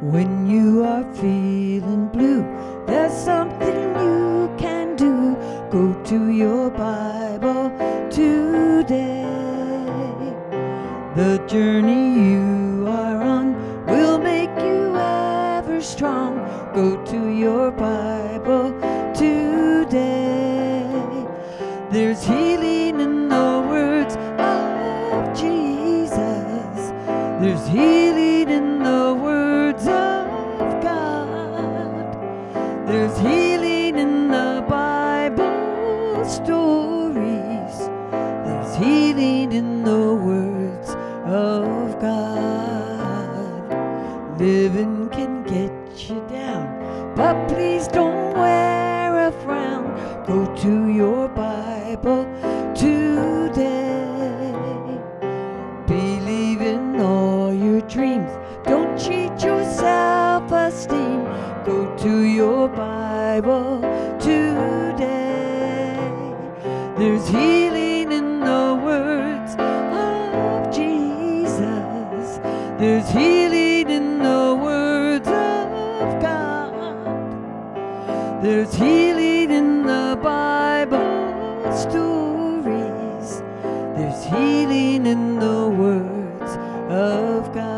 When you are feeling blue, there's something you can do. Go to your Bible today. The journey you are on will make you ever strong. Go to your Bible today. There's healing in the words of Jesus. There's healing in There's healing in the Bible stories. There's healing in the words of God. Living can get you down, but please don't wear a frown. Go to your Bible Go to your Bible today. There's healing in the words of Jesus. There's healing in the words of God. There's healing in the Bible stories. There's healing in the words of God.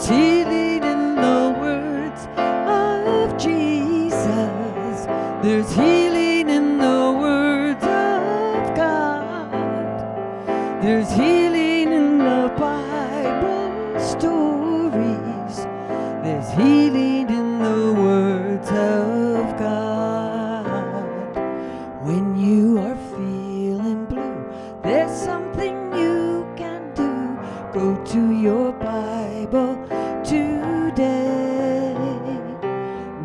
There's healing in the words of Jesus. There's healing in the words of God. There's healing in the Bible stories. There's healing in the words of God. When you are feeling blue, there's something you can do. Go to your Bible able today.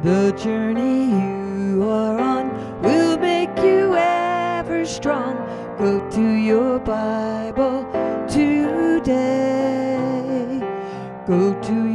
The journey you are on will make you ever strong. Go to your Bible today. Go to